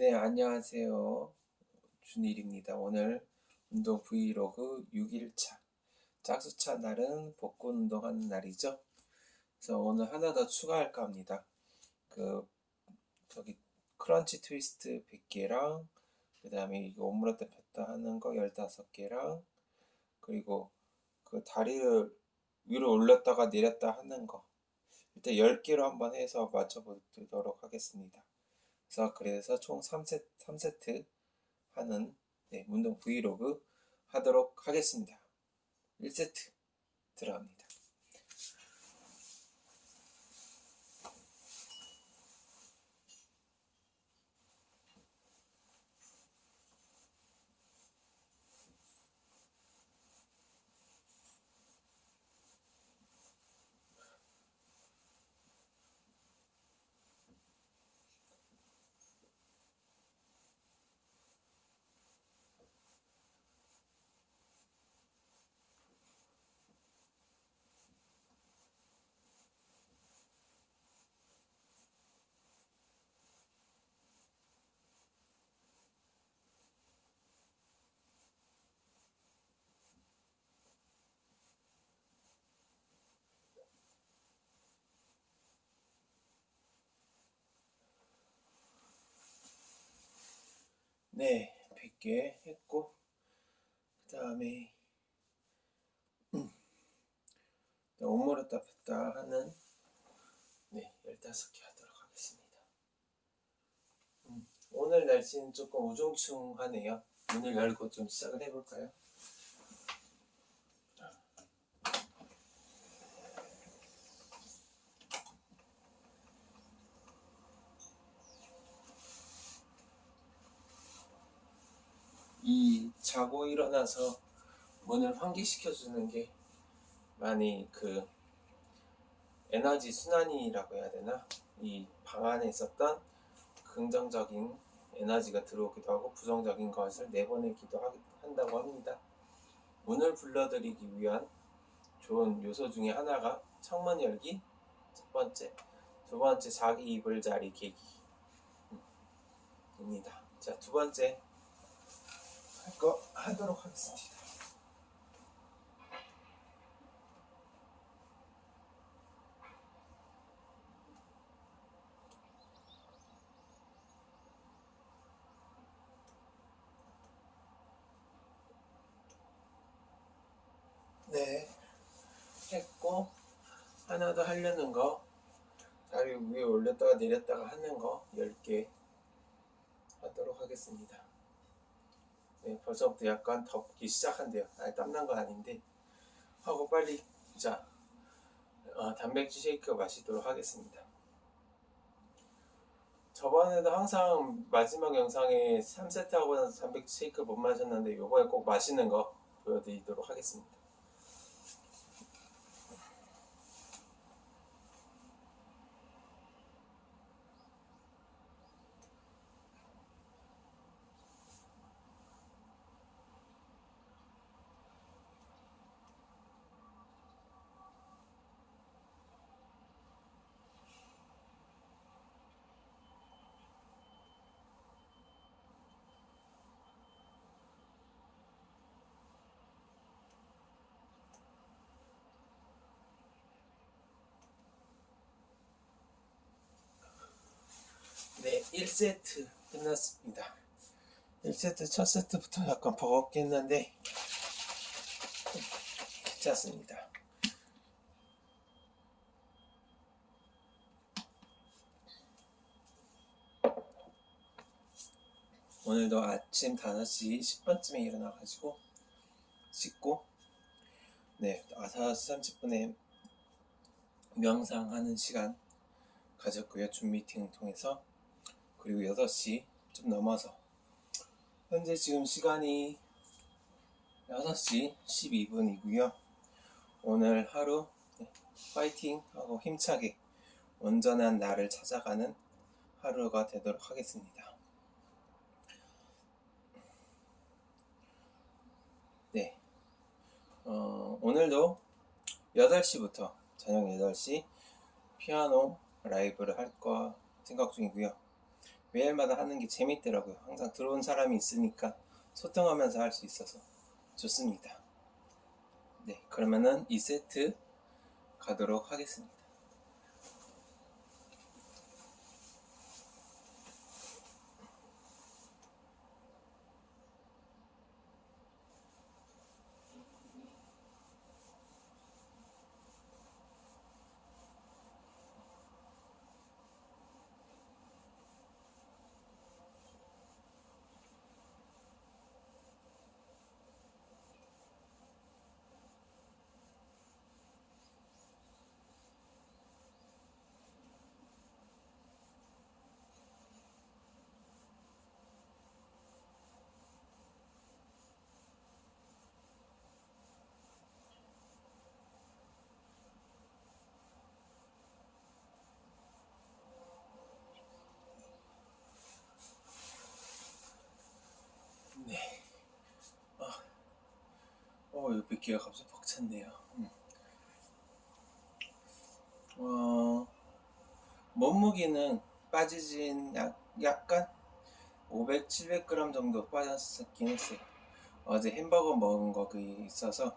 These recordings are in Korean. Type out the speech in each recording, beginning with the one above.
네, 안녕하세요. 준일입니다. 오늘 운동 브이로그 6일차. 짝수차 날은 복근 운동하는 날이죠. 그래서 오늘 하나 더 추가할까 합니다. 그, 저기, 크런치 트위스트 100개랑, 그 다음에 이거 오므라뜨 폈다 하는 거 15개랑, 그리고 그 다리를 위로 올렸다가 내렸다 하는 거. 일단 10개로 한번 해서 맞춰보도록 하겠습니다. 그래서 그래서 총 3세트, 3세트 하는 네, 운동 브이로그 하도록 하겠습니다. 1세트 들어갑니다. 네, 100개 했고, 그 다음에, 음, 오므렸다 폈다 하는, 네, 15개 하도록 하겠습니다. 음, 오늘 날씨는 조금 우중충하네요. 문을 열고 좀 시작을 해볼까요? 이 자고 일어나서 문을 환기시켜 주는 게 많이 그 에너지 순환이라고 해야 되나 이 방 안에 있었던 긍정적인 에너지가 들어오기도 하고 부정적인 것을 내보내기도 하- 한다고 합니다. 문을 불러들이기 위한 좋은 요소 중에 하나가 창문 열기 첫 번째, 두 번째 자기 이불 자리 계기입니다. 자, 두 번째 할 거 하도록 하겠습니다. 네, 했고 하나 더 하려는 거 다리 위에 올렸다가 내렸다가 하는 거 10개 하도록 하겠습니다. 네, 벌써부터 약간 덥기 시작한대요. 아니, 땀난 건 아닌데 하고 빨리 자 어, 단백질 쉐이크 마시도록 하겠습니다. 저번에도 항상 마지막 영상에 3세트 하고 나서 단백질 쉐이크 못 마셨는데 요번에 꼭 마시는 거 보여드리도록 하겠습니다. 네, 1세트 끝났습니다. 1세트 첫 세트부터 약간 버겁게 했는데 괜찮습니다. 오늘도 아침 5시 10분쯤에 일어나가지고 씻고 네, 5시 30분에 명상하는 시간 가졌고요. 줌 미팅 통해서 그리고 6시 좀 넘어서 현재 지금 시간이 6시 12분이고요. 오늘 하루 네, 파이팅 하고 힘차게 온전한 나를 찾아가는 하루가 되도록 하겠습니다. 네. 어, 오늘도 8시부터 저녁 8시 피아노 라이브를 할 거 생각 중이고요. 매일마다 하는 게 재밌더라고요. 항상 들어온 사람이 있으니까 소통하면서 할 수 있어서 좋습니다. 네, 그러면은 2세트 가도록 하겠습니다. 네. 아, 귀가 갑자기 벅찼네요. 음. 어, 몸무게는 빠지진 약, 약간 500, 700g 정도 빠졌긴 했어요. 어제 햄버거 먹은 거 있어서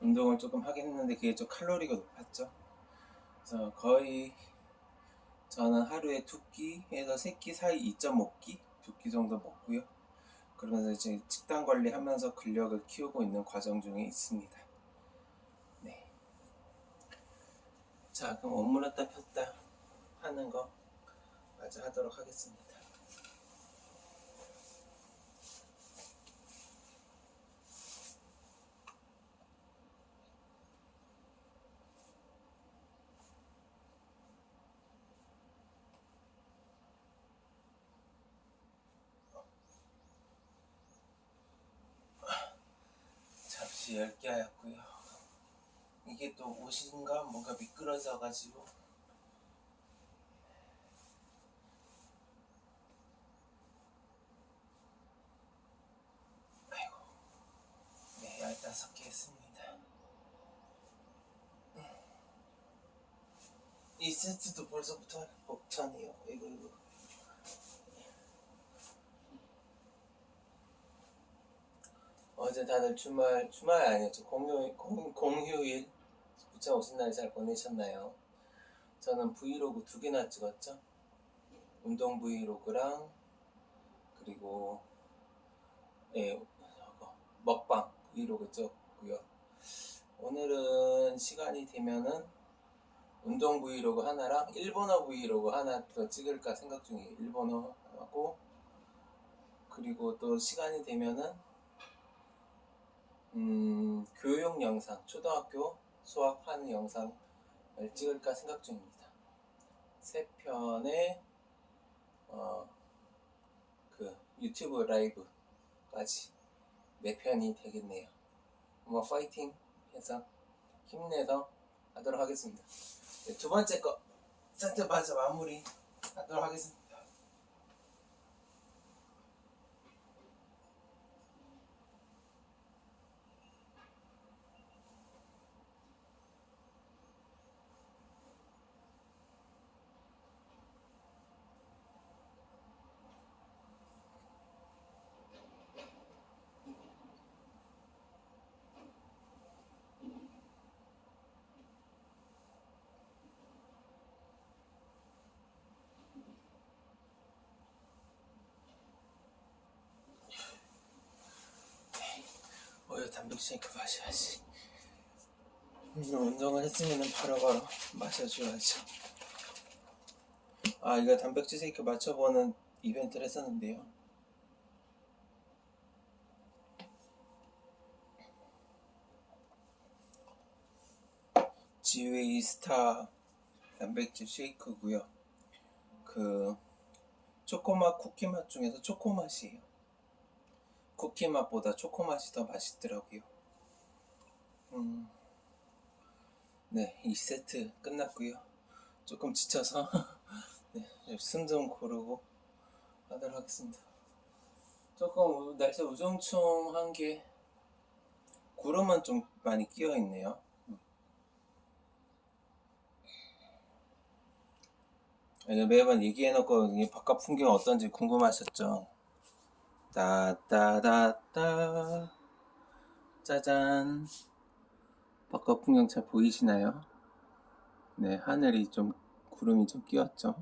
운동을 조금 하긴 했는데 그게 좀 칼로리가 높았죠. 그래서 거의 저는 하루에 두 끼에서 세 끼 사이 2.5끼, 두 끼 정도 먹고요. 그러면서 이제 식단 관리하면서 근력을 키우고 있는 과정 중에 있습니다. 네. 자, 그럼 오므렸다 폈다 하는 거 마저 하도록 하겠습니다. 잠시 얇게 하였고요. 이게 또 옷인가 뭔가 미끄러져 가지고 아이고 네 열다섯 개 했습니다. 이 세트도 벌써부터 벅차네요. 이거 이거. 어제 다들 주말 주말 아니었죠 공휴 공, 공휴일 부처 오신 날 잘 보내셨나요? 저는 브이로그 두 개나 찍었죠. 운동 브이로그랑 그리고 예 먹방 브이로그 찍었고요. 오늘은 시간이 되면은 운동 브이로그 하나랑 일본어 브이로그 하나 더 찍을까 생각 중이에요. 일본어 하고 그리고 또 시간이 되면은 음, 교육 영상, 초등학교 수학하는 영상을 찍을까 생각 중입니다. 세 편의 어, 그 유튜브 라이브까지 네 편이 되겠네요. 한번 파이팅 해서 힘내서 하도록 하겠습니다. 네, 두 번째 거 세트 마저 마무리 하도록 하겠습니다. 어여 단백질이니까 마셔야지. 음, 운동을 했으면 바로바로 마셔줘야죠. 아, 이거 단백질 쉐이크 맞춰보는 이벤트를 했었는데요. 지웨이 스타 단백질 쉐이크고요. 그 초코맛 쿠키 맛 중에서 초코 맛이에요. 쿠키 맛보다 초코 맛이 더 맛있더라고요. 음, 네, 이 세트 끝났고요. 조금 지쳐서 네, 숨좀 고르고 하도록 하겠습니다. 조금 우- 날씨 우중충한 게 구름은 좀 많이 끼어 있네요. 이거 매번 얘기해놓고 바깥 풍경 어떤지 궁금하셨죠? 따따따따. 짜잔. 바깥 풍경 잘 보이시나요? 네 하늘이 좀 구름이 좀 끼었죠?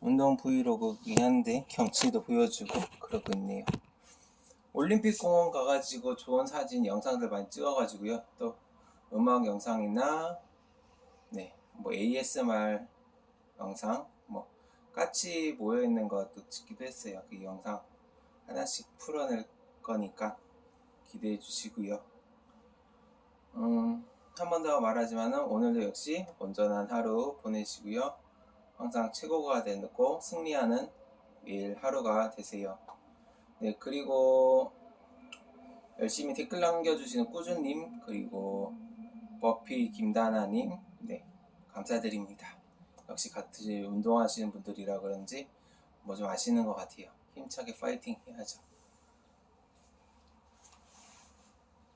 운동 브이로그긴 한데 경치도 보여주고 그러고 있네요. 올림픽 공원 가가지고 좋은 사진 영상들 많이 찍어가지고요. 또 음악 영상이나 네뭐 ASMR 영상 뭐 같이 모여 있는 것도 찍기도 했어요. 그 영상 하나씩 풀어낼 거니까 기대해 주시고요. 음, 한 번 더 말하지만은 오늘도 역시 온전한 하루 보내시고요. 항상 최고가 되고 승리하는 매일 하루가 되세요. 네 그리고 열심히 댓글 남겨주시는 꾸준님 그리고 버피 김다나님 네 감사드립니다 역시 같이 운동하시는 분들이라 그런지 뭐 좀 아시는 것 같아요. 힘차게 파이팅 해야죠.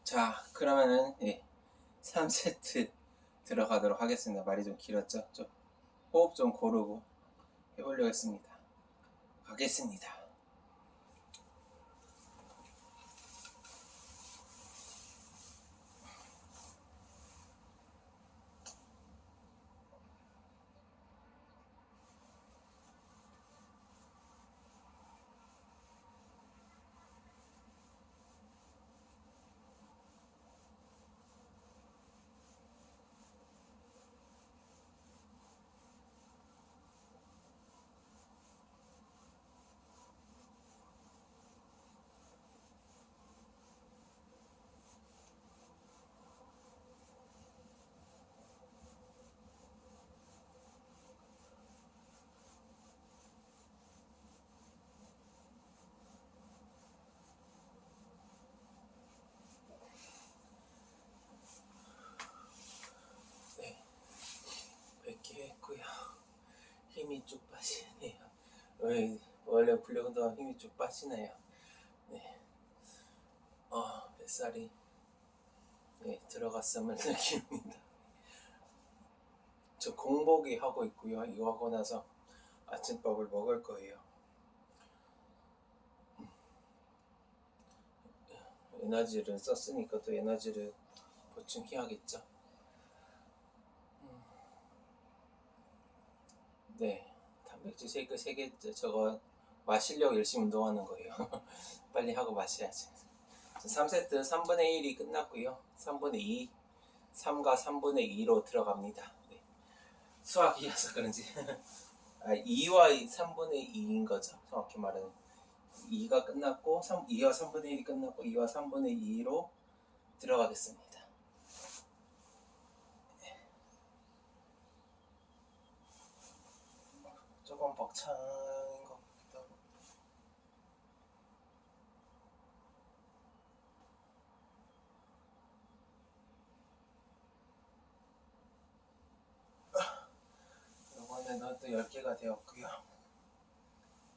자 그러면은 예, 3세트 들어가도록 하겠습니다. 말이 좀 길었죠? 좀 호흡 좀 고르고 해보려고 했습니다. 가겠습니다 네, 100개 했고요. 쭉 빠지네요. 왜, 원래 운동하면 힘이 쭉 빠지네요. 네. 어, 뱃살이 네, 들어갔음을 느낍니다. 저 공복이 하고 있고요. 이거 하고 나서 아침밥을 먹을 거예요. 에너지를 썼으니까 또 에너지를 보충해야겠죠. 네, 단백질 쉐이크 3개 저거 마시려고 열심히 운동하는 거예요. 빨리 하고 마셔야지. 3세트 3분의 1이 끝났고요. 3분의 2, 3과 3분의 2로 들어갑니다. 네. 수학이어서 그런지 아, 2와 3분의 2인 거죠. 정확히 말하면 2가 끝났고 3, 2와 3분의 1이 끝났고 2와 3분의 2로 들어가겠습니다. 조금 벅찬 것 같기도 하고. 이번에는 또 10개가 되었고요.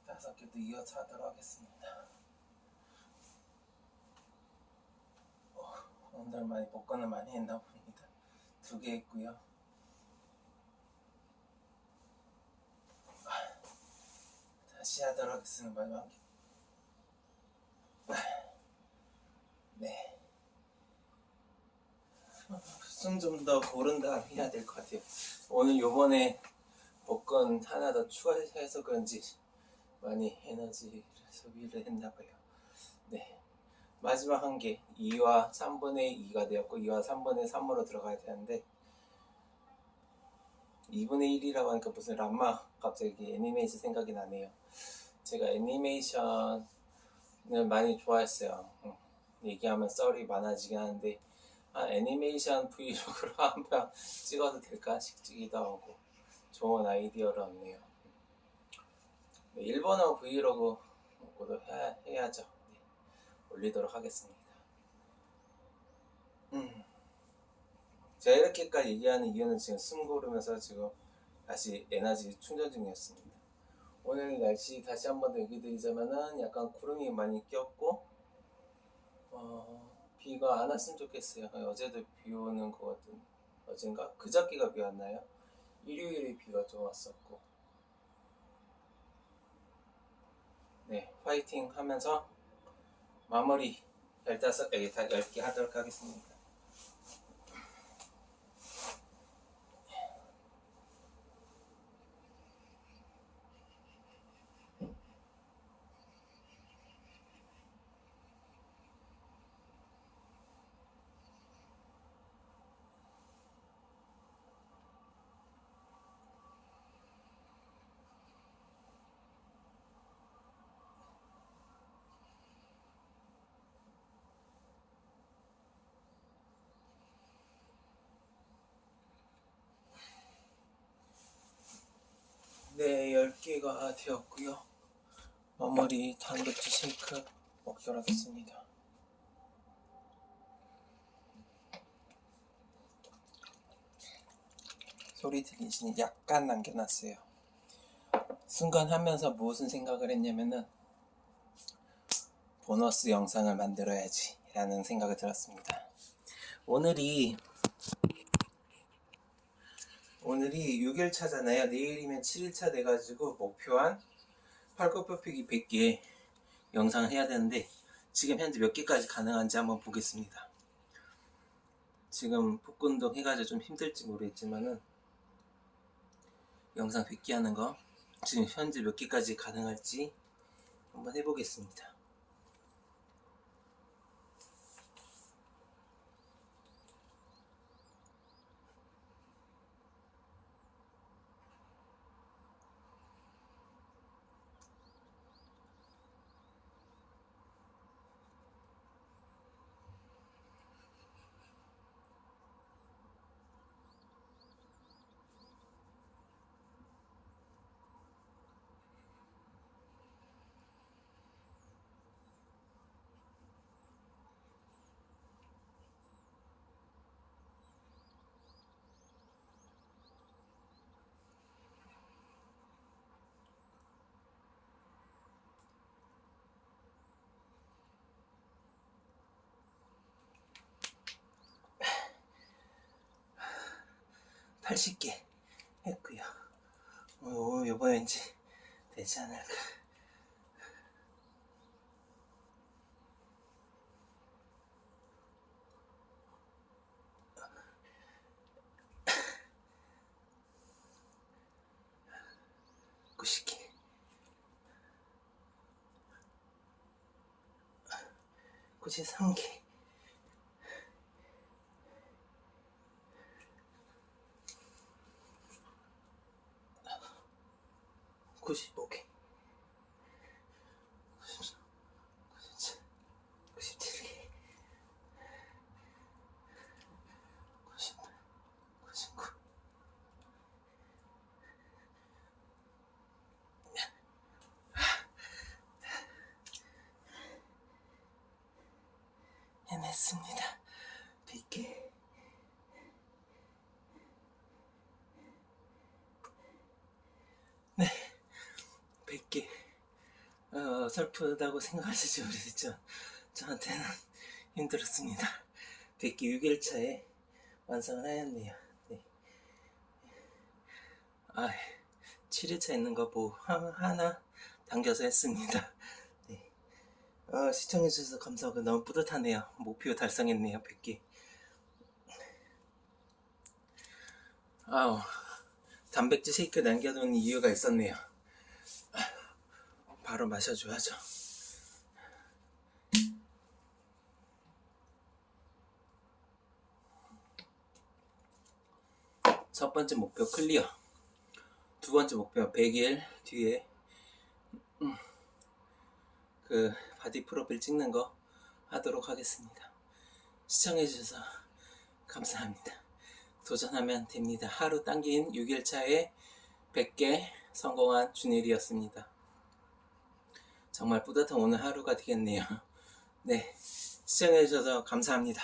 5개도 이어서 하도록 하겠습니다. 어, 오늘 많이 복권을 많이 했나 봅니다. 두 개 했고요 다시 하도록 하겠습니다. 네. 숨 좀 더 고른 다음 해야 될 것 같아요. 오늘 요번에 복권 하나 더 추가해서 그런지 많이 에너지를 소비를 했나 봐요. 네. 마지막 한 개, 2와 3분의 2가 되었고, 2와 3분의 3으로 들어가야 되는데, 2분의 1이라고 하니까 무슨 람마 갑자기 애니메이션 생각이 나네요. 제가 애니메이션을 많이 좋아했어요. 응. 얘기하면 썰이 많아지긴 하는데 아, 애니메이션 브이로그로 한편 찍어도 될까 싶기도 하고 좋은 아이디어를 얻네요. 네, 일본어 브이로그도 해야, 해야죠. 네, 올리도록 하겠습니다. 음. 제가 이렇게까지 얘기하는 이유는 지금 숨 고르면서 지금 다시 에너지 충전 중이었습니다. 오늘 날씨 다시 한 번 더 얘기 드리자면은 약간 구름이 많이 꼈고 어, 비가 안 왔으면 좋겠어요. 어제도 비 오는 것 같은 어젠가 그저께가 비 왔나요? 일요일에 비가 좀 왔었고 네 파이팅 하면서 마무리 15개, 10개 하도록 하겠습니다. 네, 10개가 되었고요. 마무리 단백질 쉐이크 먹도록 하겠습니다. 소리 들리시니 약간 남겨놨어요. 순간 하면서 무슨 생각을 했냐면은 보너스 영상을 만들어야지 라는 생각이 들었습니다. 오늘이 오늘이 6일차잖아요. 내일이면 7일차 돼가지고 목표한 팔굽혀펴기 100개 영상을 해야 되는데 지금 현재 몇 개까지 가능한지 한번 보겠습니다. 지금 복근 운동 해가지고 좀 힘들지 모르겠지만은 영상 100개 하는 거 지금 현재 몇 개까지 가능할지 한번 해보겠습니다. 80개 했고요. 오, 요번에 왠지 되지 않을까. 구십 개. 구십삼 개. Okay. 어, 슬프다고 생각하시지 모르겠죠 저한테는 힘들었습니다. 100개 6일차에 완성을 하였네요. 네. 아, 7일차 있는 거 뭐 하나 당겨서 했습니다. 네. 어, 시청해주셔서 감사하고 너무 뿌듯하네요. 목표 달성했네요 100개 아우 단백질 쉐이크 남겨놓은 이유가 있었네요 바로 마셔줘야죠. 첫 번째 목표 clear. 두 번째 목표 100일 뒤에 음, 그 바디 프로필 찍는 거 하도록 하겠습니다. 시청해주셔서 감사합니다. 도전하면 됩니다. 하루 당긴 6일차에 100개 성공한 준일이었습니다. 정말 뿌듯한 오늘 하루가 되겠네요. 네, 시청해주셔서 감사합니다.